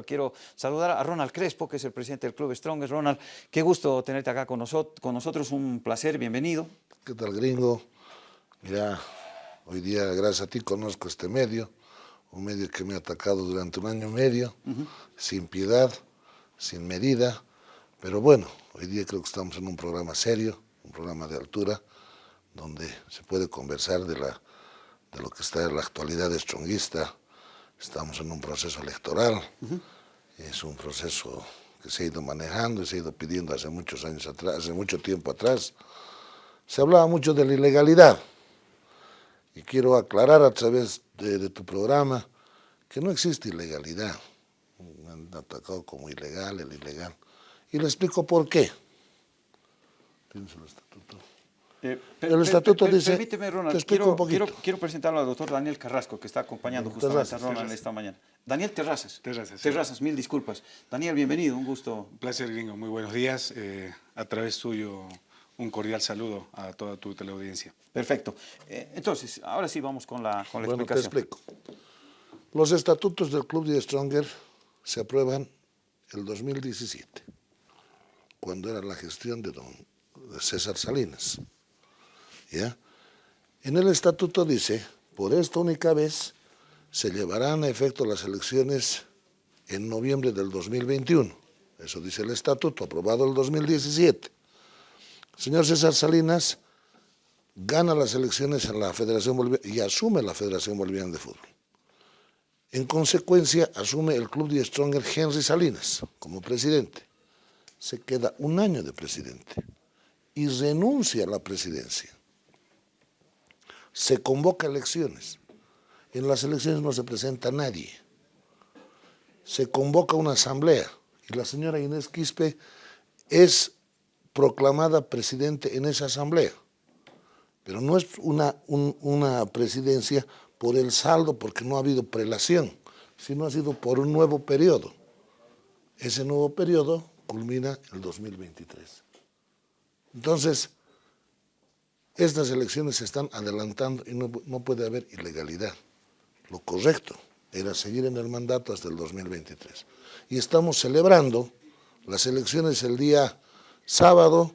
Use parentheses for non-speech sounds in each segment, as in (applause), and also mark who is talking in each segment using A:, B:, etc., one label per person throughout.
A: Quiero saludar a Ronald Crespo, que es el presidente del Club Strongest. Ronald, qué gusto tenerte acá con, nosotros, con nosotros, un placer, bienvenido.
B: ¿Qué tal, gringo? Mira, hoy día, gracias a ti, conozco este medio, un medio que me ha atacado durante un año y medio, sin piedad, sin medida, pero bueno, hoy día creo que estamos en un programa serio, un programa de altura, donde se puede conversar de, la, de lo que está en la actualidad stronguista, Estamos en un proceso electoral, es un proceso que se ha ido manejando y se ha ido pidiendo hace muchos años atrás, hace mucho tiempo atrás. Se hablaba mucho de la ilegalidad y quiero aclarar a través de, tu programa que no existe ilegalidad. Me han atacado como ilegal, el ilegal. Y le explico por qué. Tienes el estatuto.
A: Eh, el estatuto dice... Permíteme, Ronald, quiero, quiero, quiero, presentarlo al doctor Daniel Carrasco, que está acompañando justamente a Ronald esta mañana. Daniel Terrazas.
C: Terrazas.
A: Terrazas, mil disculpas. Daniel, bienvenido, un gusto.
C: Un placer, gringo. Muy buenos días. Eh, a través suyo, un cordial saludo a toda tu teleaudiencia.
A: Perfecto. Eh, entonces, ahora sí vamos con la, con la bueno, explicación.
B: te explico. Los estatutos del Club de Stronger se aprueban el 2017, cuando era la gestión de don César Salinas. En el estatuto dice, por esta única vez se llevarán a efecto las elecciones en noviembre del 2021. Eso dice el estatuto, aprobado el 2017. señor César Salinas gana las elecciones en la Federación Boliviana y asume la Federación Boliviana de Fútbol. En consecuencia, asume el club de Stronger Henry Salinas como presidente. Se queda un año de presidente y renuncia a la presidencia se convoca elecciones. En las elecciones no se presenta nadie. Se convoca una asamblea y la señora Inés Quispe es proclamada presidente en esa asamblea. Pero no es una, una presidencia por el saldo, porque no ha habido prelación, sino ha sido por un nuevo periodo. Ese nuevo periodo culmina el 2023. Entonces, estas elecciones se están adelantando y no, puede haber ilegalidad. Lo correcto era seguir en el mandato hasta el 2023. Y estamos celebrando las elecciones el día sábado,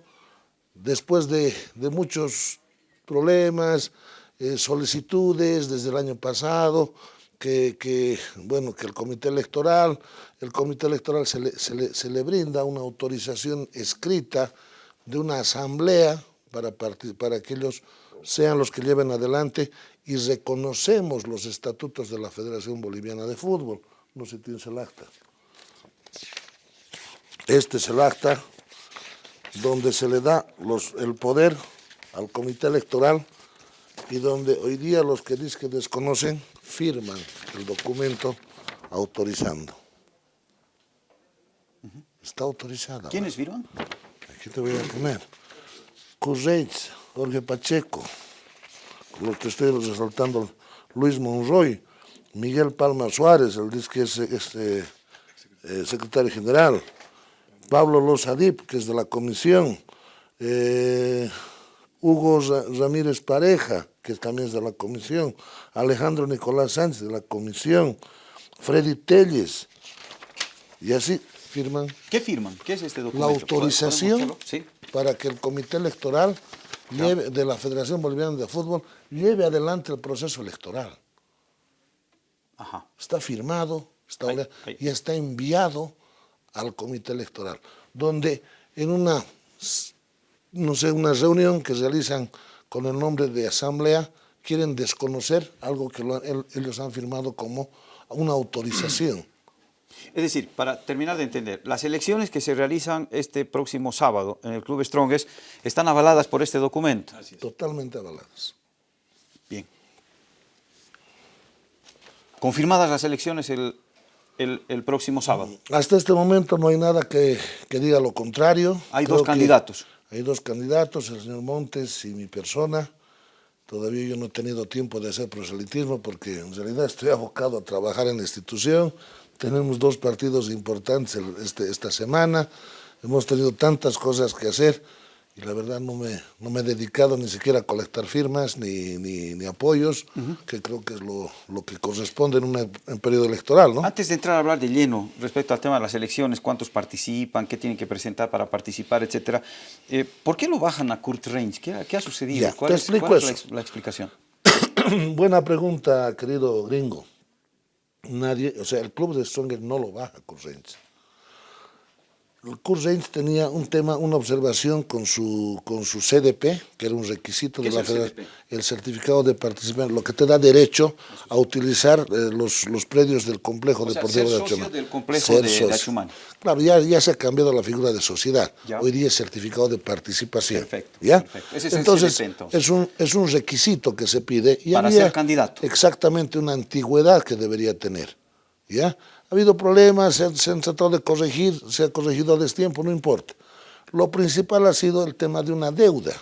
B: después de, muchos problemas, eh, solicitudes desde el año pasado, que, bueno, que el comité electoral, el comité electoral se le, se le brinda una autorización escrita de una asamblea para, para que ellos sean los que lleven adelante y reconocemos los estatutos de la Federación Boliviana de Fútbol. No sé si tienes el acta. Este es el acta donde se le da los, el poder al comité electoral y donde hoy día los que dicen que desconocen firman el documento autorizando. Está autorizada.
A: ¿Quiénes firman?
B: Aquí te voy a poner. Jorge Pacheco, con los que estoy resaltando, Luis Monroy, Miguel Palma Suárez, el que es este, eh, secretario general, Pablo Losadip, que es de la comisión, eh, Hugo Ramírez Pareja, que también es de la comisión, Alejandro Nicolás Sánchez, de la comisión, Freddy Telles, y así firman.
A: ¿Qué firman? ¿Qué es este documento?
B: La autorización ¿Sí? para que el comité electoral de la Federación Boliviana de Fútbol lleve adelante el proceso electoral. Está firmado está y está enviado al comité electoral, donde en una, no sé, una reunión que realizan con el nombre de asamblea, quieren desconocer algo que ellos han firmado como una autorización.
A: Es decir, para terminar de entender, las elecciones que se realizan este próximo sábado en el Club Strongest están avaladas por este documento.
B: Totalmente avaladas.
A: Bien. Confirmadas las elecciones el, próximo sábado.
B: Hasta este momento no hay nada que, diga lo contrario.
A: Hay dos candidatos.
B: Hay dos candidatos, el señor Montes y mi persona. Todavía yo no he tenido tiempo de hacer proselitismo porque en realidad estoy abocado a trabajar en la institución, tenemos dos partidos importantes este, esta semana, hemos tenido tantas cosas que hacer y la verdad no me, no me he dedicado ni siquiera a colectar firmas ni, ni, apoyos, que creo que es lo, lo que corresponde en un periodo electoral. ¿no?
A: Antes de entrar a hablar de lleno respecto al tema de las elecciones, cuántos participan, qué tienen que presentar para participar, etcétera, eh, ¿por qué lo bajan a Kurt Range? ¿Qué, qué ha sucedido? ¿Cuál, es, la, explicación? (coughs)
B: Buena pregunta, querido gringo. Nadie, o sea, el club de Stronger no lo baja a Kurt Reins tenía un tema, una observación con su, con su CDP, que era un requisito de la Federación, el certificado de participación, lo que te da derecho a utilizar eh, los, los predios del complejo deportivo
A: de Achumani. del complejo de, Achumani.
B: Claro, ya, ya se ha cambiado la figura de sociedad. Hoy día es certificado de participación.
A: Perfecto.
B: ¿ya?
A: Ese es
B: entonces,
A: el
B: es, un, es un requisito que se pide.
A: Y Para ser candidato.
B: Exactamente una antigüedad que debería tener. ¿ya? Ha habido problemas, se han, tratado de corregir, se ha corregido a destiempo, no importa. Lo principal ha sido el tema de una deuda.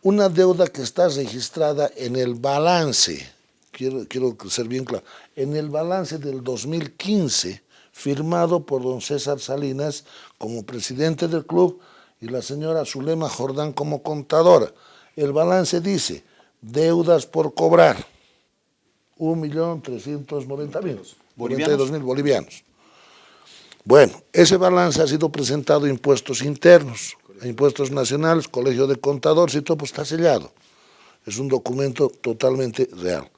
B: Una deuda que está registrada en el balance, quiero, quiero ser bien claro, en el balance del 2015, firmado por don César Salinas como presidente del club y la señora Zulema Jordán como contadora. El balance dice, deudas por cobrar, 1.390.000 42 mil bolivianos. Bueno, ese balance ha sido presentado a impuestos internos, a impuestos nacionales, colegio de contadores y todo, pues está sellado. Es un documento totalmente real.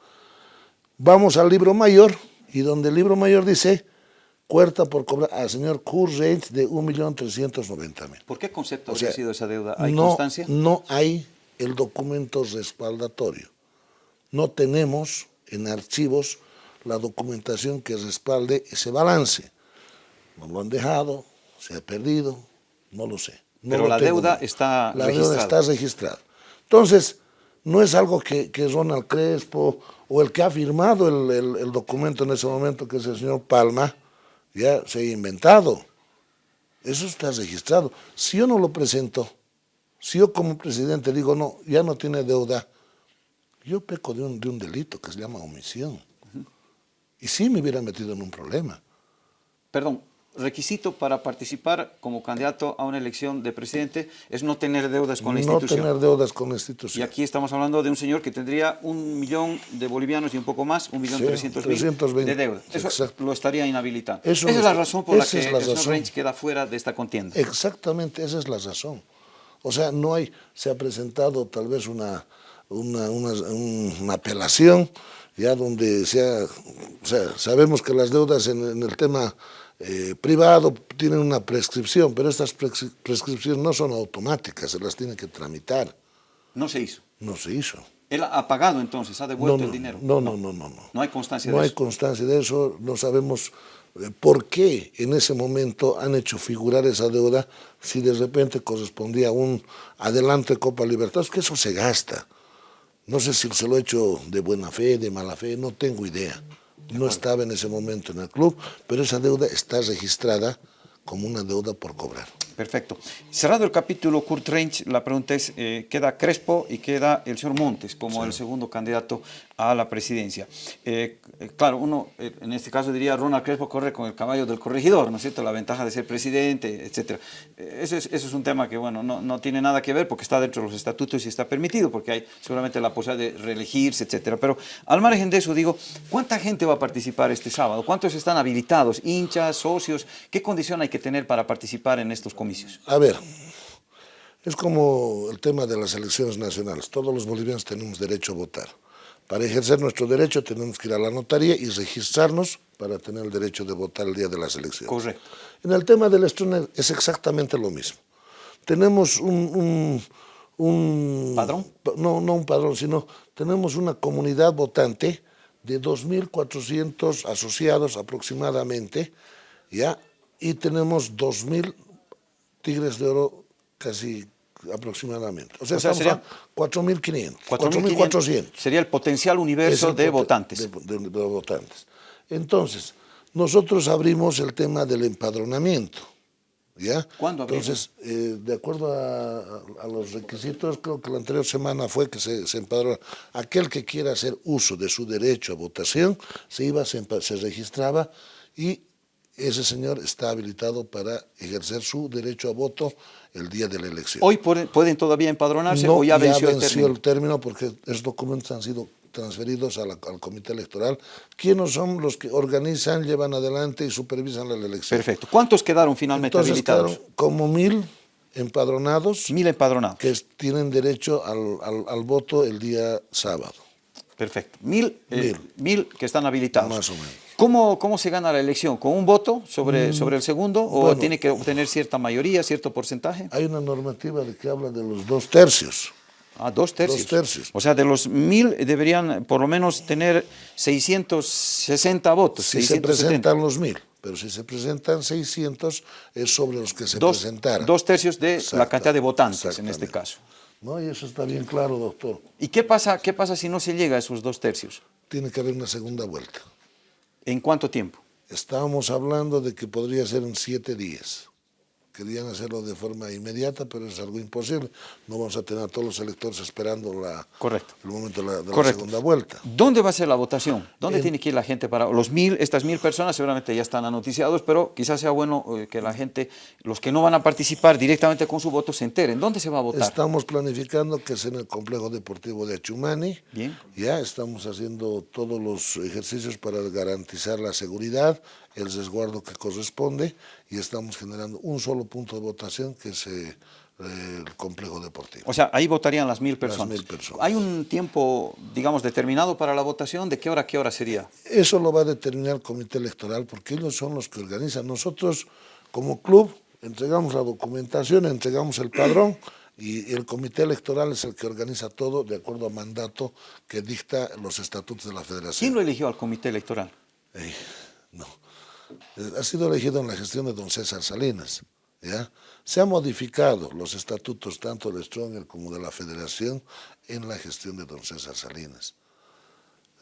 B: Vamos al libro mayor, y donde el libro mayor dice, cuerta por cobrar al señor Kurt de 1.390.000.
A: ¿Por qué concepto ha sido esa deuda? ¿Hay constancia?
B: No hay el documento respaldatorio. No tenemos en archivos la documentación que respalde ese balance. No lo han dejado, se ha perdido, no lo sé.
A: Pero la deuda está
B: la
A: registrada.
B: deuda está registrada. Entonces, no es algo que, que Ronald Crespo o el que ha firmado el, el, documento en ese momento, que es el señor Palma, ya se ha inventado. Eso está registrado. Si yo no lo presento, si yo como presidente digo, no, ya no tiene deuda, yo peco de un, de un delito que se llama omisión. Y sí me hubiera metido en un problema.
A: Perdón, requisito para participar como candidato a una elección de presidente es no tener deudas con la institución.
B: No tener deudas con la institución.
A: Y aquí estamos hablando de un señor que tendría un millón de bolivianos y un poco más, un millón trescientos mil de deuda. Eso lo estaría inhabilitando. esa es la razón por la que el señor Range queda fuera de esta contienda.
B: Exactamente, esa es la razón. O sea, no hay, se ha presentado tal vez una, una, una, una apelación, ya donde sea, o sea, sabemos que las deudas en, el tema eh, privado tienen una prescripción, pero estas prescripciones no son automáticas, se las tiene que tramitar.
A: No se hizo.
B: No se hizo.
A: ¿Él ha pagado entonces, ha devuelto el dinero?
B: No, no, no, no, no.
A: No hay constancia
B: de
A: eso.
B: No hay constancia de eso, no sabemos eh, por qué en ese momento han hecho figurar esa deuda si de repente correspondía a un adelante Copa Libertad, que eso se gasta. No sé si se lo he hecho de buena fe, de mala fe, no tengo idea. No estaba en ese momento en el club, pero esa deuda está registrada como una deuda por cobrar.
A: Perfecto. Cerrado el capítulo Kurt Range, la pregunta es, eh, queda Crespo y queda el señor Montes como el segundo candidato a la presidencia. Eh, eh, claro, uno en este caso diría Ronald Crespo corre con el caballo del corregidor, ¿no es cierto? La ventaja de ser presidente, etc. Eso es, eso es un tema que, bueno, no, no, tiene nada que ver porque está dentro de los estatutos y está permitido, porque hay seguramente la posibilidad de reelegirse, etc. Pero al margen de eso, digo, ¿cuánta gente va a participar este sábado? ¿Cuántos están habilitados? ¿Hinchas, socios? ¿Qué condición hay que tener para participar en estos comicios?
B: A ver, es como el tema de las elecciones nacionales. Todos los bolivianos tenemos derecho a votar. Para ejercer nuestro derecho tenemos que ir a la notaría y registrarnos para tener el derecho de votar el día de las elecciones.
A: Correcto.
B: En el tema del estreno es exactamente lo mismo. Tenemos un, un,
A: ¿Padrón?
B: No, no un padrón, sino tenemos una comunidad votante de 2.400 asociados aproximadamente, ¿ya? y tenemos 2.000 tigres de oro casi aproximadamente. O sea, sería 4.500, 4.400.
A: Sería el potencial universo de votantes.
B: De, votantes. Entonces, nosotros abrimos el tema del empadronamiento. ¿Ya?
A: ¿Cuándo
B: Entonces, eh, de acuerdo a, los requisitos, creo que la anterior semana fue que se, se empadronó. Aquel que quiera hacer uso de su derecho a votación, se iba, se, se registraba y ese señor está habilitado para ejercer su derecho a voto el día de la elección.
A: ¿Hoy pueden, todavía empadronarse
B: no,
A: o ya venció, el término?
B: el término porque esos documentos han sido transferidos la, al comité electoral, quienes son los que organizan, llevan adelante y supervisan la elección.
A: Perfecto. ¿Cuántos quedaron finalmente
B: Entonces,
A: habilitados?
B: como mil empadronados
A: Mil empadronados.
B: que tienen derecho al, al, al voto el día sábado.
A: Perfecto. Mil, eh, mil que están habilitados.
B: Más o menos.
A: ¿Cómo, ¿Cómo se gana la elección? ¿Con un voto sobre, sobre el segundo? ¿O
B: bueno.
A: tiene que obtener cierta mayoría, cierto porcentaje?
B: Hay una normativa de que habla de los dos tercios.
A: Ah, dos tercios.
B: Dos tercios.
A: O sea, de los mil deberían por lo menos tener 660 votos.
B: Si
A: 670.
B: se presentan los mil, pero si se presentan 600 es sobre los que se
A: dos,
B: presentaran.
A: dos tercios de la cantidad de votantes en este caso.
B: No, y eso está bien claro, doctor.
A: ¿Y qué pasa, qué pasa si no se llega a esos dos tercios?
B: Tiene que haber una segunda vuelta.
A: ¿En cuánto tiempo?
B: Estábamos hablando de que podría ser en siete días. Querían hacerlo de forma inmediata, pero es algo imposible. No vamos a tener a todos los electores esperando la,
A: Correcto.
B: el momento de la, de la
A: Correcto.
B: segunda vuelta.
A: ¿Dónde va a ser la votación? ¿Dónde
B: En-
A: tiene que ir la gente para los mil, estas mil personas seguramente ya están anoticiados, pero quizás sea bueno eh, que la gente, los que no van a participar directamente con su voto se enteren. ¿Dónde se va a votar?
B: Estamos planificando que sea en el complejo deportivo de Achumani.
A: Bien.
B: Ya estamos haciendo todos los ejercicios para garantizar la seguridad, el resguardo que corresponde y estamos generando un solo punto de votación que es eh, el complejo deportivo.
A: O sea, ahí votarían las mil personas.
B: mil personas.
A: ¿Hay un tiempo, digamos, determinado para la votación? ¿De qué hora a qué hora sería?
B: Eso lo va a determinar el comité electoral porque ellos son los que organizan. Nosotros como club entregamos la documentación, entregamos el padrón y el comité electoral es el que organiza todo de acuerdo a mandato que dicta los estatutos de la federación.
A: ¿Quién lo eligió al comité electoral?
B: Eh, no. Ha sido elegido en la gestión de don César Salinas. ¿ya? Se han modificado los estatutos tanto de Stronger como de la Federación en la gestión de don César Salinas.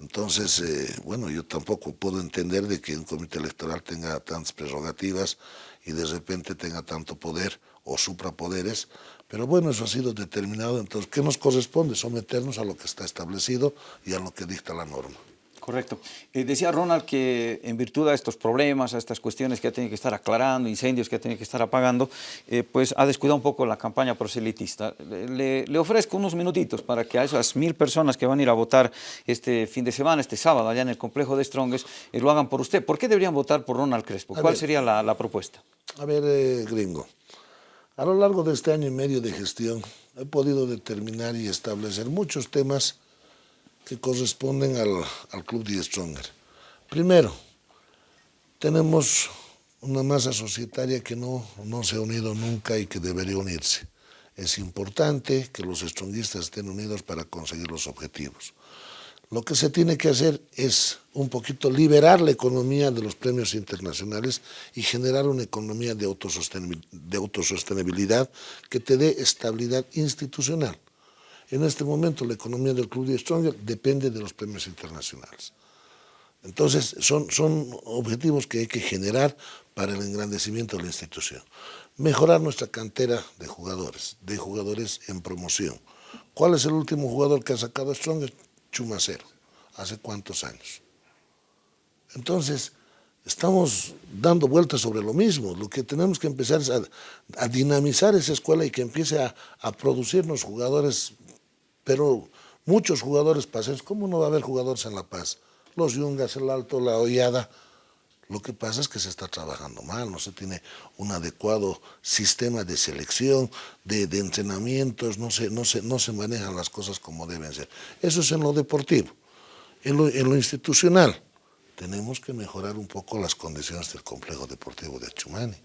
B: Entonces, eh, bueno, yo tampoco puedo entender de que un comité electoral tenga tantas prerrogativas y de repente tenga tanto poder o suprapoderes, pero bueno, eso ha sido determinado, entonces, ¿qué nos corresponde? Someternos a lo que está establecido y a lo que dicta la norma.
A: Correcto. Eh, decía Ronald que en virtud de estos problemas, a estas cuestiones que ha tenido que estar aclarando, incendios que ha tenido que estar apagando, eh, pues ha descuidado un poco la campaña proselitista. Le, le ofrezco unos minutitos para que a esas mil personas que van a ir a votar este fin de semana, este sábado, allá en el complejo de Strongest, eh, lo hagan por usted. ¿Por qué deberían votar por Ronald Crespo?
B: A
A: ¿Cuál
B: ver.
A: sería la, la propuesta?
B: A ver, eh, gringo, a lo largo de este año y medio de gestión he podido determinar y establecer muchos temas que corresponden al, al Club de Stronger. Primero, tenemos una masa societaria que no, no se ha unido nunca y que debería unirse. Es importante que los stronguistas estén unidos para conseguir los objetivos. Lo que se tiene que hacer es un poquito liberar la economía de los premios internacionales y generar una economía de de autosostenibilidad que te dé estabilidad institucional. En este momento la economía del Club de Stronger depende de los premios internacionales. Entonces son, son objetivos que hay que generar para el engrandecimiento de la institución. Mejorar nuestra cantera de jugadores, de jugadores en promoción. ¿Cuál es el último jugador que ha sacado Stronger? Chumacero. ¿Hace cuántos años? Entonces, estamos dando vueltas sobre lo mismo. Lo que tenemos que empezar es a, a dinamizar esa escuela y que empiece a, a producirnos jugadores, pero muchos jugadores paseños. ¿Cómo no va a haber jugadores en La Paz? Los Yungas, el Alto, la Hollada. Lo que pasa es que se está trabajando mal, no se tiene un adecuado sistema de selección, de, entrenamientos, no se, no, se, no se manejan las cosas como deben ser. Eso es en lo deportivo. En lo, en lo institucional, tenemos que mejorar un poco las condiciones del complejo deportivo de Achumani.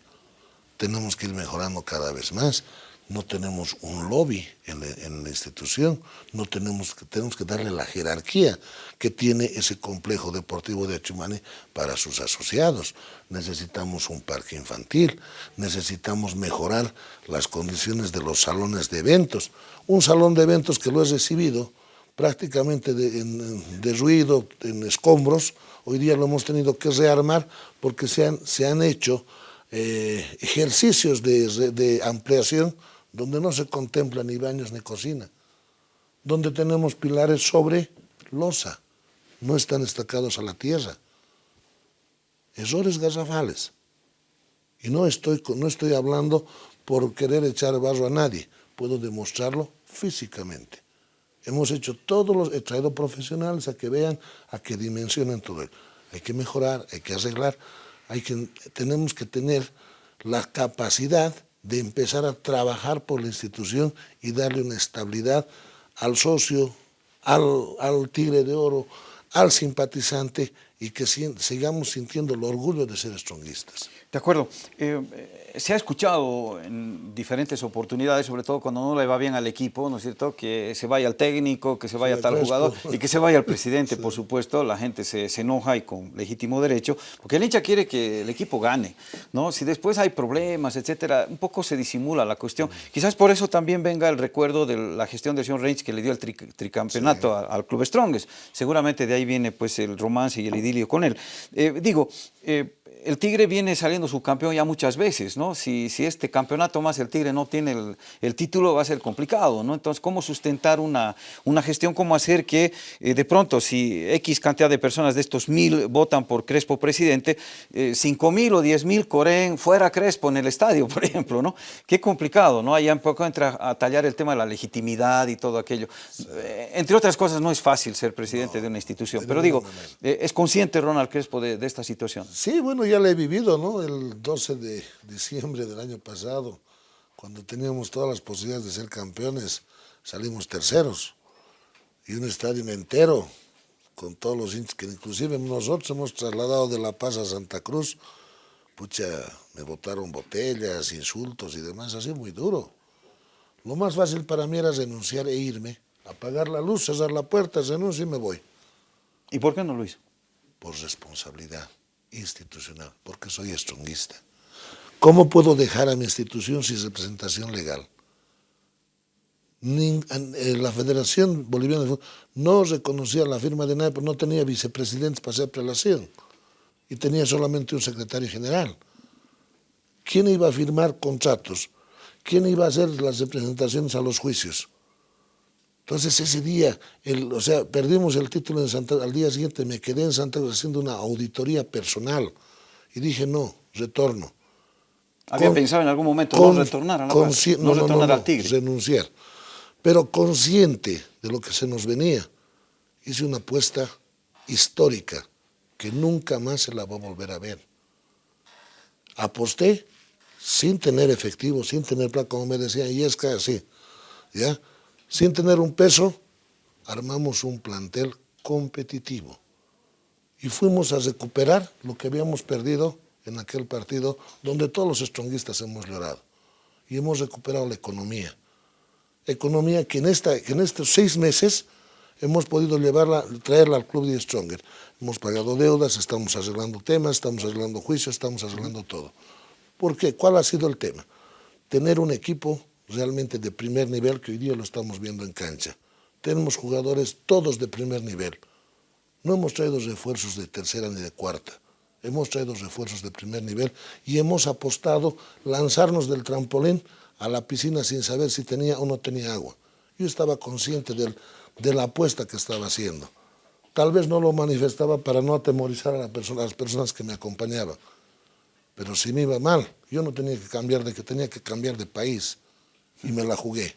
B: Tenemos que ir mejorando cada vez más. No tenemos un lobby en la, institución, no tenemos, tenemos que darle la jerarquía que tiene ese complejo deportivo de Achumani para sus asociados. Necesitamos un parque infantil, necesitamos mejorar las condiciones de los salones de eventos. Un salón de eventos que lo he recibido prácticamente de, en- derruido, en escombros, hoy día lo hemos tenido que rearmar porque se han, se han hecho eh, ejercicios de ampliación donde no se contempla ni baños ni cocina, donde tenemos pilares sobre losa, no están estacados a la tierra. Errores garrafales. Y no estoy, no estoy hablando por querer echar barro a nadie, puedo demostrarlo físicamente. Hemos hecho todos los, he traído profesionales a que vean, a que dimensionen todo. Hay que mejorar, hay que arreglar, hay que, tenemos que tener la capacidad de empezar a trabajar por la institución y darle una estabilidad al socio, al, al tigre de oro, al simpatizante y que sigamos sintiendo el orgullo de ser stronguistas.
A: De acuerdo. Eh, se ha escuchado en diferentes oportunidades, sobre todo cuando no le va bien al equipo, ¿no es cierto?, que se vaya al técnico, que se vaya tal jugador y que se vaya al presidente, (laughs) por supuesto, la gente se, se, enoja y con legítimo derecho, porque el hincha quiere que el equipo gane, ¿no? Si después hay problemas, etcétera, un poco se disimula la cuestión. Quizás por eso también venga el recuerdo de la gestión de señor Reich que le dio el tricampeonato al, Club Strongest. Seguramente de ahí viene pues el romance y el idilio con él. Eh, digo, eh, el Tigre viene saliendo subcampeón ya muchas veces, ¿no? Si, si este campeonato más el Tigre no tiene el, título va a ser complicado, ¿no? Entonces, ¿cómo sustentar una, una gestión? ¿Cómo hacer que eh, de pronto si X cantidad de personas de estos mil votan por Crespo presidente, eh, cinco mil o diez mil corren fuera Crespo en el estadio, (laughs) por ejemplo, ¿no? Qué complicado, ¿no? Ahí un poco entra a tallar el tema de la legitimidad y todo aquello. Eh, entre otras cosas, no es fácil ser presidente de una institución, pero digo, ¿es consciente Ronald Crespo de, de esta situación?
B: Sí, bueno, ya la he vivido, ¿no? El 12 de diciembre del año pasado, cuando teníamos todas las posibilidades de ser campeones, salimos terceros. Y un estadio entero, con todos los hinchas, que inclusive nosotros hemos trasladado de La Paz a Santa Cruz, pucha, me botaron botellas, insultos y demás, así muy duro. Lo más fácil para mí era renunciar e irme, apagar la luz, cerrar la puerta, renuncio y me voy.
A: ¿Y por qué no lo hizo?
B: Por responsabilidad institucional, porque soy estronguista. ¿Cómo puedo dejar a mi institución sin representación legal? Eh, la Federación Boliviana de Fútbol no reconocía la firma de nadie, no tenía vicepresidentes para hacer prelación y tenía solamente un secretario general. ¿Quién iba a firmar contratos? ¿Quién iba a hacer las representaciones a los juicios? Entonces ese día, el, o sea, perdimos el título en Santa al día siguiente me quedé en Santa Cruz haciendo una auditoría personal y dije, no, retorno.
A: ¿Había pensado en algún momento no retornar a la no, no, retornar al Tigre?
B: renunciar. Pero consciente de lo que se nos venía, hice una apuesta histórica que nunca más se la va a volver a ver. Aposté sin tener efectivo, sin tener plata, como me decía, y es así, ¿ya? Sin tener un peso, armamos un plantel competitivo y fuimos a recuperar lo que habíamos perdido en aquel partido donde todos los estronguistas hemos llorado y hemos recuperado la economía. Economía que en, esta, en estos seis meses hemos podido llevarla, traerla al club de Stronger. Hemos pagado deudas, estamos arreglando temas, estamos arreglando juicios, estamos arreglando todo. ¿Por qué? ¿Cuál ha sido el tema? Tener un equipo realmente de primer nivel que hoy día lo estamos viendo en cancha. Tenemos jugadores todos de primer nivel. No hemos traído refuerzos de tercera ni de cuarta. Hemos traído refuerzos de primer nivel y hemos apostado lanzarnos del trampolín a la piscina sin saber si tenía o no tenía agua. Yo estaba consciente del, de la apuesta que estaba haciendo. Tal vez no lo manifestaba para no atemorizar a, la persona, a las personas que me acompañaban. Pero si me iba mal, yo no tenía que cambiar de que tenía que cambiar de país y me la jugué.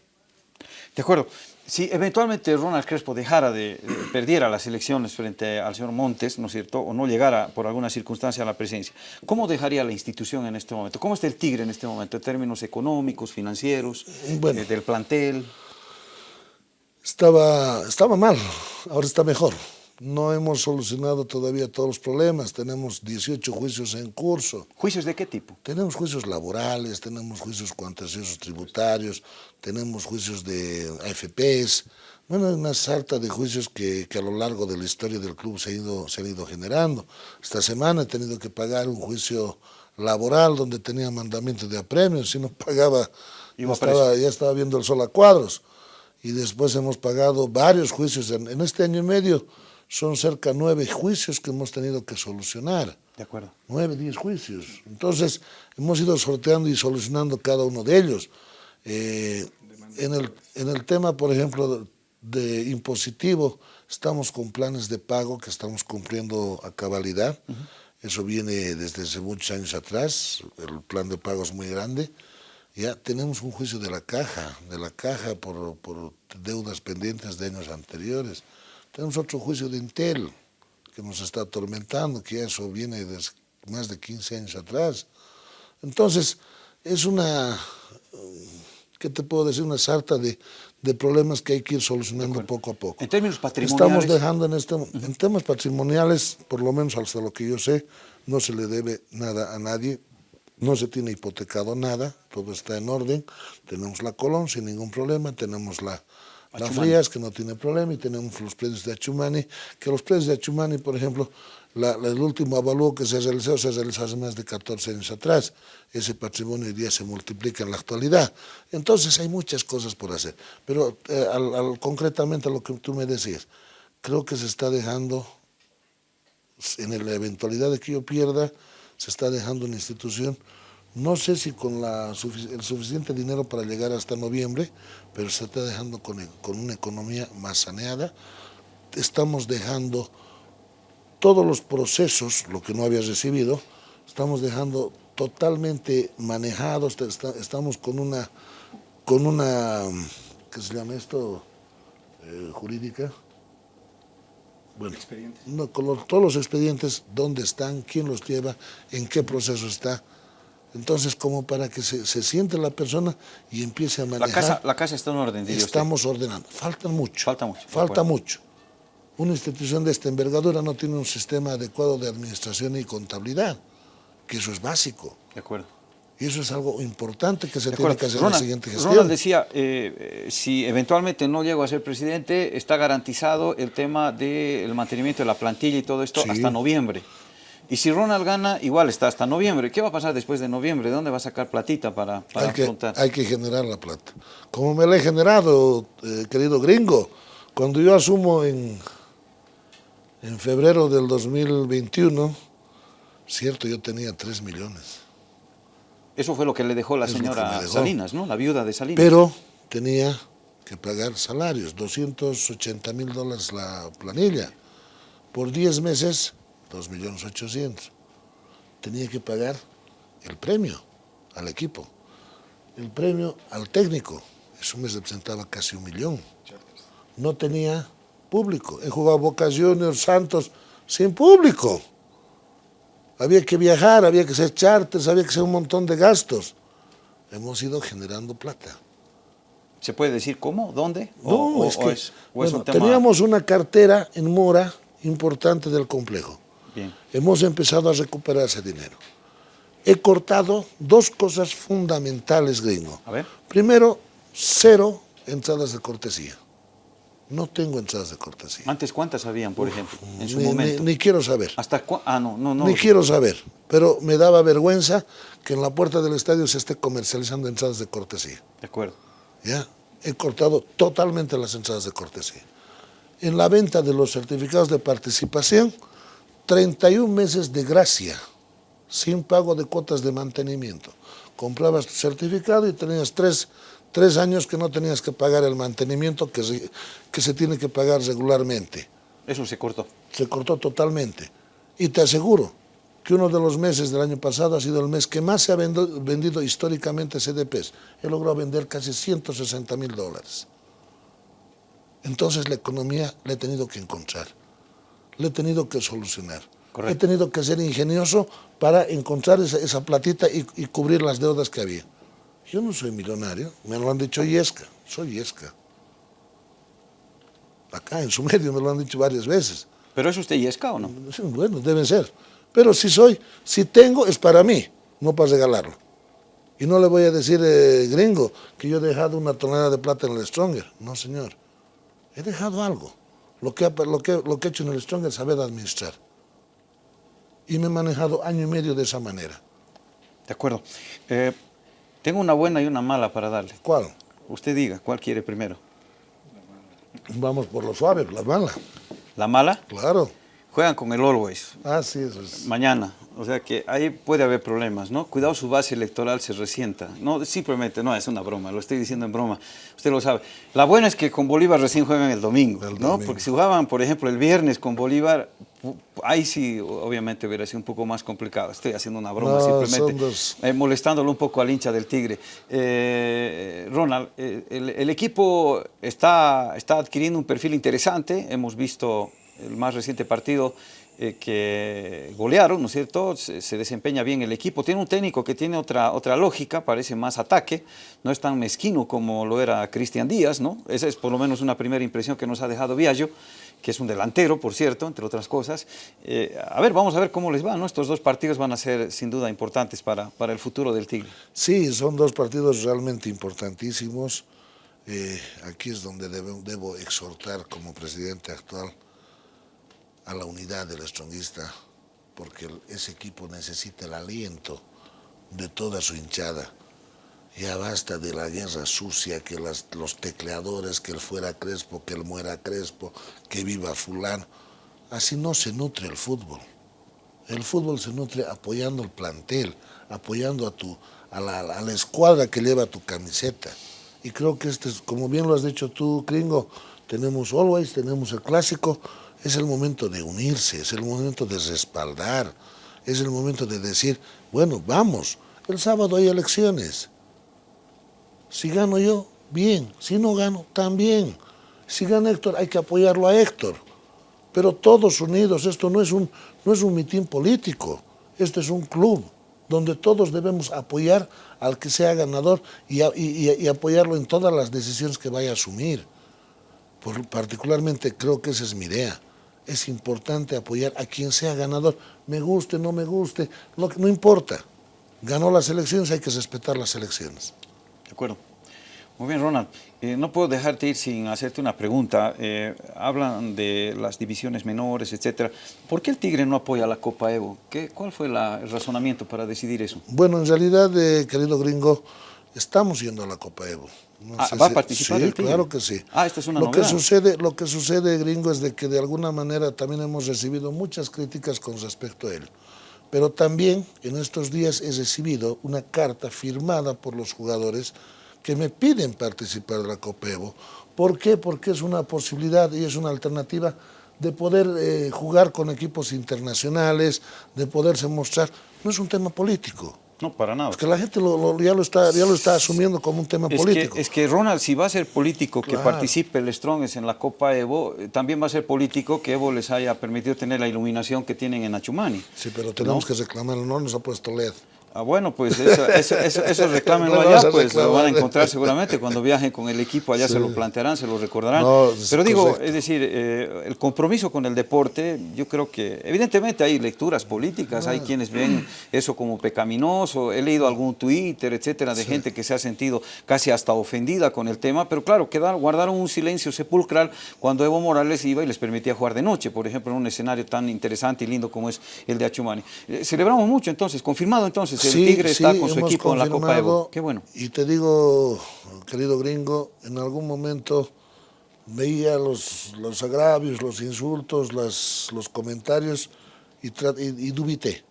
A: De acuerdo. Si eventualmente Ronald Crespo dejara de, perdiera las elecciones frente al señor Montes, ¿no es cierto?, o no llegara por alguna circunstancia a la presidencia, ¿cómo dejaría la institución en este momento? ¿Cómo está el Tigre en este momento, en términos económicos, financieros, eh, del plantel?
B: Estaba, estaba mal, ahora está mejor. No hemos solucionado todavía todos los problemas, tenemos 18 juicios en curso.
A: ¿Juicios de qué tipo?
B: Tenemos juicios laborales, tenemos juicios contenciosos tributarios, tenemos juicios de AFPs, bueno, una sarta de juicios que, que, a lo largo de la historia del club se, ha ido, se han ido generando. Esta semana he tenido que pagar un juicio laboral donde tenía mandamiento de apremios, si no (laughs) pagaba ya estaba, ya estaba viendo el sol a cuadros. Y después hemos pagado varios juicios en, en este año y medio son cerca nueve juicios que hemos tenido que solucionar.
A: De acuerdo.
B: Nueve, diez juicios. Entonces, hemos ido sorteando y solucionando cada uno de ellos. Eh, en, el, en el tema, por ejemplo, de, impositivo, estamos con planes de pago que estamos cumpliendo a cabalidad. Eso viene desde hace muchos años atrás, el plan de pago es muy grande. Ya tenemos un juicio de la caja, de la caja por, por deudas pendientes de años anteriores. Tenemos otro juicio de Intel que nos está atormentando, que eso viene de más de 15 años atrás. Entonces, es una, ¿qué te puedo decir? Una sarta de, de problemas que hay que ir solucionando poco a poco.
A: En términos patrimoniales...
B: Estamos dejando en este... En temas patrimoniales, por lo menos hasta lo que yo sé, no se le debe nada a nadie, no se tiene hipotecado nada, todo está en orden, tenemos la Colón sin ningún problema, tenemos la, la Frías que no tiene problema y tenemos los predios de Achumani, que los predios de Achumani, por ejemplo, la, el último avalúo que se realizó se realizó hace más de 14 años atrás, ese patrimonio hoy día se multiplica en la actualidad, entonces hay muchas cosas por hacer, pero eh, concretamente a lo que tú me decías, creo que se está dejando, en la eventualidad de que yo pierda, se está dejando una institución, no sé si con la, el suficiente dinero para llegar hasta noviembre, pero se está dejando con, con una economía más saneada, estamos dejando todos los procesos, lo que no había recibido, estamos dejando totalmente manejados, estamos con una, con una, ¿qué se llama esto? Eh, jurídica, bueno, no, con los, todos los expedientes, dónde están, quién los lleva, en qué proceso está. Entonces, como para que se, se siente la persona y empiece a manejar.
A: La casa, la casa está en orden, diría
B: Estamos
A: usted.
B: ordenando. Falta mucho.
A: Falta mucho.
B: Falta mucho. Una institución de esta envergadura no tiene un sistema adecuado de administración y contabilidad, que eso es básico.
A: De acuerdo.
B: Y eso es algo importante que se tiene que hacer
A: Ronald,
B: en la siguiente gestión.
A: Ronald decía, eh, si eventualmente no llego a ser presidente, está garantizado el tema del mantenimiento de la plantilla y todo esto
B: Sí.
A: hasta noviembre. Y si Ronald gana, igual está hasta noviembre. ¿Qué va a pasar después de noviembre? ¿De dónde va a sacar platita para, para
B: hay, que,
A: afrontar?
B: hay que generar la plata. Como me la he generado, eh, querido gringo, cuando yo asumo en, en febrero del 2021, cierto, yo tenía 3 millones.
A: Eso fue lo que le dejó la
B: Es
A: señora
B: dejó.
A: Salinas, ¿no? La viuda de Salinas.
B: Pero tenía que pagar salarios, 280 mil dólares la planilla. Por 10 meses, 2 millones 800. Tenía que pagar el premio al equipo, el premio al técnico. Eso me representaba casi un millón. No tenía público. He jugado Boca Juniors, Santos, sin público. Había que viajar, había que hacer charters, había que hacer un montón de gastos. Hemos ido generando plata.
A: ¿Se puede decir cómo? ¿Dónde?
B: No,
A: O-
B: es
A: o
B: que
A: es- o es
B: bueno,
A: un tema-
B: teníamos una cartera en mora importante del complejo.
A: Bien.
B: Hemos empezado a recuperar ese dinero. He cortado dos cosas fundamentales, gringo.
A: A ver.
B: Primero, cero entradas de cortesía. No tengo entradas de cortesía.
A: Antes, ¿cuántas habían, por ejemplo, en su
B: Ni- ni-
A: momento?
B: ni quiero saber.
A: ¿Hasta Ah, no, no, no.
B: Ni quiero saber, pero me daba vergüenza que en la puerta del estadio se esté comercializando entradas de cortesía.
A: De acuerdo.
B: ¿ya? He cortado totalmente las entradas de cortesía. En la venta de los certificados de participación, 31 meses de gracia, sin pago de cuotas de mantenimiento. Comprabas tu certificado y tenías tres, tres años que no tenías que pagar el mantenimiento que se, que se tiene que pagar regularmente.
A: Eso se cortó.
B: Se cortó totalmente. Y te aseguro que uno de los meses del año pasado ha sido el mes que más se ha vendo- vendido históricamente CDPs. He logrado vender casi 160 mil dólares. Entonces la economía la he tenido que encontrar, la he tenido que solucionar.
A: Correcto.
B: He tenido que ser ingenioso para encontrar esa, esa platita y, y cubrir las deudas que había. Yo no soy millonario, me lo han dicho Yesca, soy Yesca. Acá en su (laughs) medio me lo han dicho varias veces.
A: ¿Pero es usted yesca o no?
B: Bueno, deben ser. Pero si soy, si tengo, es para mí, no para regalarlo. Y no le voy a decir, eh, gringo, que yo he dejado una tonelada de plata en el Stronger. No, señor. He dejado algo. Lo que, lo que, lo que he hecho en el Stronger es saber administrar. Y me he manejado año y medio de esa manera.
A: De acuerdo. Eh, tengo una buena y una mala para darle.
B: ¿Cuál?
A: Usted diga, ¿cuál quiere primero?
B: Vamos por lo suave, la mala.
A: ¿La mala?
B: Claro.
A: Juegan con el Always.
B: Ah, sí, eso es.
A: Mañana, o sea que ahí puede haber problemas, ¿no? Cuidado su base electoral se resienta. No, simplemente, no, es una broma, lo estoy diciendo en broma, usted lo sabe. La buena es que con Bolívar recién juegan el domingo,
B: El
A: ¿no?
B: domingo.
A: Porque si jugaban, por ejemplo, el viernes con Bolívar, ahí sí, obviamente, hubiera sido un poco más complicado. Estoy haciendo una broma,
B: No,
A: simplemente, eh, molestándolo un poco al hincha del Tigre. Eh, Ronald, eh, el, el equipo está, está adquiriendo un perfil interesante, hemos visto el más reciente partido eh, que golearon, ¿no es cierto? Se, se desempeña bien el equipo. Tiene un técnico que tiene otra, otra lógica, parece más ataque, no es tan mezquino como lo era Cristian Díaz, ¿no? Esa es por lo menos una primera impresión que nos ha dejado Viallo, que es un delantero, por cierto, entre otras cosas. Eh, a ver, vamos a ver cómo les va, ¿no? Estos dos partidos van a ser sin duda importantes para, para el futuro del Tigre.
B: Sí, son dos partidos realmente importantísimos. Eh, aquí es donde debo exhortar como presidente actual a la unidad del estronguista, porque el- ese equipo necesita el aliento de toda su hinchada. Ya basta de la guerra sucia, que los tecleadores, que él fuera Crespo, que él muera Crespo, que viva fulano. Así no se nutre el fútbol. El fútbol se nutre apoyando el plantel, apoyando a, tu, a, la, a la escuadra que lleva tu camiseta. Y creo que este es, como bien lo has dicho tú, Gringo, tenemos Always, tenemos el clásico, es el momento de unirse, es el momento de respaldar, es el momento de decir, bueno, vamos, el sábado hay elecciones. Si gano yo, bien, si no gano, también. Si gana Héctor, hay que apoyarlo a Héctor pero todos unidos, esto no es un, no es un mitin político, esto es un club donde todos debemos apoyar al que sea ganador y, y apoyarlo en todas las decisiones que vaya a asumir. Por- particularmente creo que esa es mi idea. Es importante apoyar a quien sea ganador, me guste, no me guste, no importa. Ganó las elecciones, hay que respetar las elecciones.
A: De acuerdo. Muy bien, Ronald. Eh, no puedo dejarte ir sin hacerte una pregunta. Eh, hablan de las divisiones menores, etcétera. ¿Por qué el Tigre no apoya la Copa Evo? ¿Qué, ¿Cuál fue la- el razonamiento para decidir eso?
B: Bueno, en realidad, eh, querido gringo, estamos yendo a la Copa Evo. No
A: Ah,
B: sé
A: ¿va a participar
B: sí,
A: el Tigre?
B: claro que sí.
A: Ah, esta es una
B: lo que sucede, Lo que sucede, gringo, es de que de alguna manera también hemos recibido muchas críticas con respecto a él. Pero también en estos días he recibido una carta firmada por los jugadores que me piden participar de la Copa Evo. ¿Por qué? Porque es una posibilidad y es una alternativa de poder eh, jugar con equipos internacionales, de poderse mostrar. No es un tema político.
A: No, para nada.
B: Porque la gente lo- lo- ya, lo está, ya lo está asumiendo como un tema
A: Es
B: político.
A: que, es que Ronald, si va a ser político que participe el Strongest en la Copa Evo, eh, también va a ser político que Evo les haya permitido tener la iluminación que tienen en Achumani.
B: Sí, pero tenemos que reclamarlo, no nos ha puesto LED.
A: Ah, bueno, pues eso, eso, eso, eso (laughs) reclámenlo
B: Lo
A: allá, pues lo van a encontrar seguramente cuando viajen con el equipo, allá
B: Sí.
A: se lo plantearán, se lo recordarán.
B: No,
A: Pero digo,
B: correcto.
A: es decir, eh, el compromiso con el deporte, yo creo que evidentemente hay lecturas políticas, hay quienes ven eso como pecaminoso, he leído algún Twitter, etcétera, de gente que se ha sentido casi hasta ofendida con el tema, pero claro, quedar, guardaron un silencio sepulcral cuando Evo Morales iba y les permitía jugar de noche, por ejemplo, en un escenario tan interesante y lindo como es el de Achumani. Eh, celebramos mucho entonces, confirmado entonces, el
B: Sí,
A: Tigre está
B: sí,
A: con su
B: hemos
A: equipo en la Copa Evo. Qué bueno.
B: Y te digo, querido gringo, en algún momento veía los, los agravios, los insultos, las, los comentarios y, y- y dubité.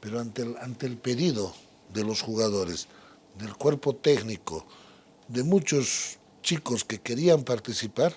B: Pero ante el, ante el pedido de los jugadores, del cuerpo técnico, de muchos chicos que querían participar,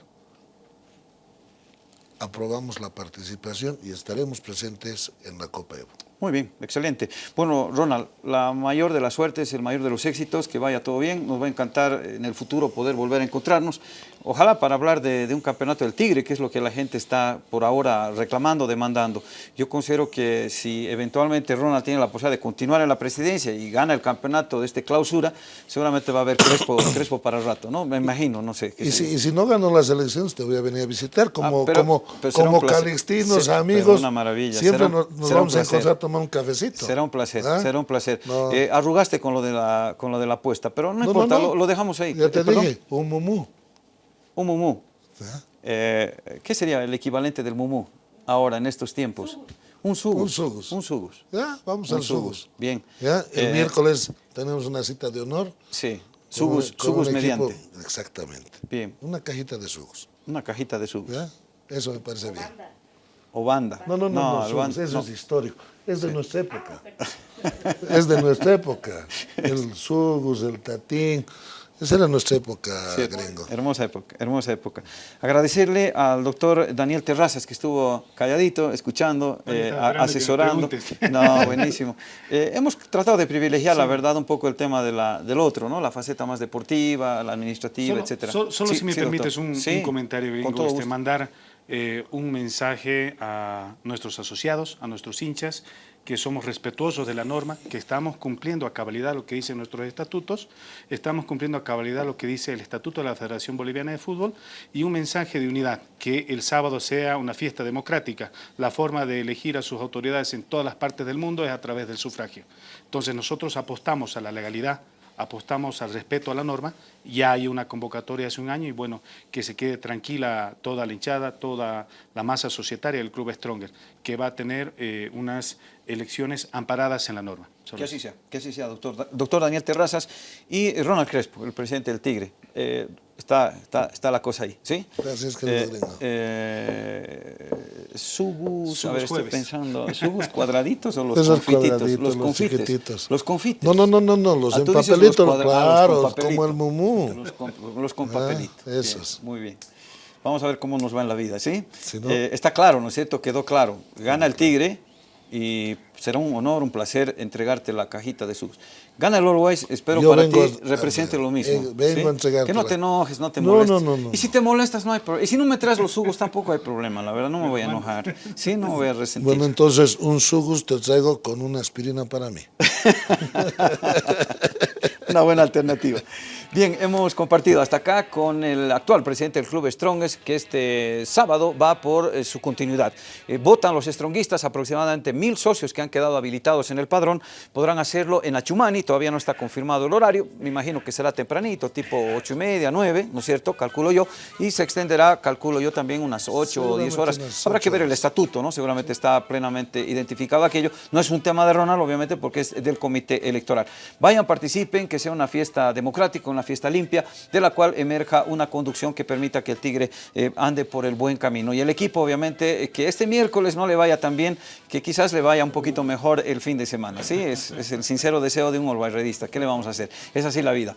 B: aprobamos la participación y estaremos presentes en la Copa Evo.
A: Muy bien, excelente. Bueno, Ronald, la mayor de las suertes, el mayor de los éxitos, que vaya todo bien. Nos va a encantar en el futuro poder volver a encontrarnos. Ojalá para hablar de, de un campeonato del Tigre, que es lo que la gente está por ahora reclamando, demandando. Yo considero que si eventualmente Ronald tiene la posibilidad de continuar en la presidencia y gana el campeonato de este clausura, seguramente va a haber Crespo, (coughs) Crespo para el rato, ¿no? Me imagino, no sé. qué
B: Y si,
A: yo.
B: y si no gano las elecciones, te voy a venir a visitar como,
A: Ah, pero-
B: como,
A: pero será
B: como calixtinos,
A: pero
B: amigos.
A: una maravilla.
B: Siempre
A: Será
B: nos,
A: será
B: vamos a encontrar a tomar un cafecito.
A: Será un placer,
B: ¿Ah?
A: será un placer.
B: No.
A: Eh, arrugaste con lo de la con lo de la apuesta, pero no, importa,
B: no.
A: Lo, lo dejamos ahí.
B: Ya te
A: Eh,
B: dije, un mumú.
A: Un mumú. Eh, ¿Qué sería el equivalente del mumú ahora en estos tiempos? Un sugus.
B: Un sugus.
A: Un sugus.
B: Ya, vamos
A: Un
B: al
A: sugus.
B: sugus.
A: Bien.
B: Ya, el
A: Eh,
B: miércoles tenemos una cita de honor.
A: Sí.
B: con
A: Sugus,
B: con
A: sugus mediante.
B: Exactamente.
A: Bien.
B: Una cajita de sugus.
A: Una cajita de sugus.
B: ¿ya? Eso me parece bien.
A: o banda.
B: No, no, no, no, Sugus,
A: banda-
B: eso
A: no.
B: es histórico. Es de nuestra época. (laughs) es de nuestra época. (laughs) El Sugus, el Tatín. Esa era nuestra época, gringo.
A: Hermosa época, hermosa época. Agradecerle al doctor Daniel Terrazas, que estuvo calladito, escuchando, eh, asesorando. (laughs) No, buenísimo. Eh, hemos tratado de privilegiar, la verdad, un poco el tema de la, del otro, ¿no? La faceta más deportiva, la administrativa,
C: Solo,
A: etcétera.
C: solo- solo
A: Sí,
C: si me permites un,
A: Sí,
C: un comentario,
A: con
C: gringo,
A: todo
C: este,
A: gusto.
C: mandar eh, un mensaje a nuestros asociados, a nuestros hinchas, que somos respetuosos de la norma, que estamos cumpliendo a cabalidad lo que dicen nuestros estatutos, estamos cumpliendo a cabalidad lo que dice el Estatuto de la Federación Boliviana de Fútbol y un mensaje de unidad, que el sábado sea una fiesta democrática. La forma de elegir a sus autoridades en todas las partes del mundo es a través del sufragio. Entonces nosotros apostamos a la legalidad, apostamos al respeto a la norma, ya hay una convocatoria hace un año y bueno, que se quede tranquila toda la hinchada, toda la masa societaria del Club Stronger, que va a tener eh, unas elecciones amparadas en la norma.
A: Que así sea, que así sea, doctor, doctor Daniel Terrazas y Ronald Crespo, el presidente del Tigre. Eh, está, está, está la cosa ahí, ¿sí?
B: Gracias, querido
A: Eh, eh, subus, a
C: Subus
A: ver, estoy pensando, subus cuadraditos o los
B: Esos
A: confititos, los
B: los
A: confites,
B: chiquititos.
A: los confites.
B: No, no, no, no, no, los
A: Ah,
B: en
A: tú dices
B: papelito,
A: cuadra- ah,
B: claro,
A: los
B: como el mumú.
A: Los con, los con
B: Ah,
A: papelito. Bien,
B: esos.
A: muy bien. Vamos a ver cómo nos va en la vida, ¿sí?
B: Si no-
A: Eh, está claro, ¿no es cierto? Quedó claro. Gana el Tigre y será un honor, un placer entregarte la cajita de sus. Gana el Always, espero
B: Yo
A: para ti
B: a-
A: represente
B: a-
A: lo mismo.
B: eh, vengo
A: ¿sí?
B: a
A: Que no te enojes, no te
B: No,
A: molestes.
B: no, no, no.
A: Y si te molestas, no hay problema. Y si no me traes los jugos, tampoco hay problema, la verdad, no me voy a enojar. Sí, no me voy a resentir.
B: Bueno, entonces un sugus te traigo con una aspirina para mí. (laughs)
A: Una buena alternativa. Bien, hemos compartido hasta acá con el actual presidente del club Strongest, que este sábado va por eh, su continuidad. Eh, votan los stronguistas, aproximadamente mil socios que han quedado habilitados en el padrón, podrán hacerlo en Achumani, todavía no está confirmado el horario, me imagino que será tempranito, tipo ocho y media, nueve, ¿no es cierto? Calculo yo, y se extenderá, calculo yo también unas ocho o diez horas.
B: Seguramente unas
A: Habrá que ver el estatuto, ¿no? Seguramente está plenamente identificado aquello. No es un tema de Ronald, obviamente, porque es del comité electoral. Vayan, participen, que sea una fiesta democrática, una fiesta limpia, de la cual emerja una conducción que permita que el Tigre eh, ande por el buen camino. Y el equipo, obviamente, eh, que este miércoles no le vaya tan bien, que quizás le vaya un poquito mejor el fin de semana. Sí, es, el sincero deseo de un olvairredista. ¿Qué le vamos a hacer? Es así la vida.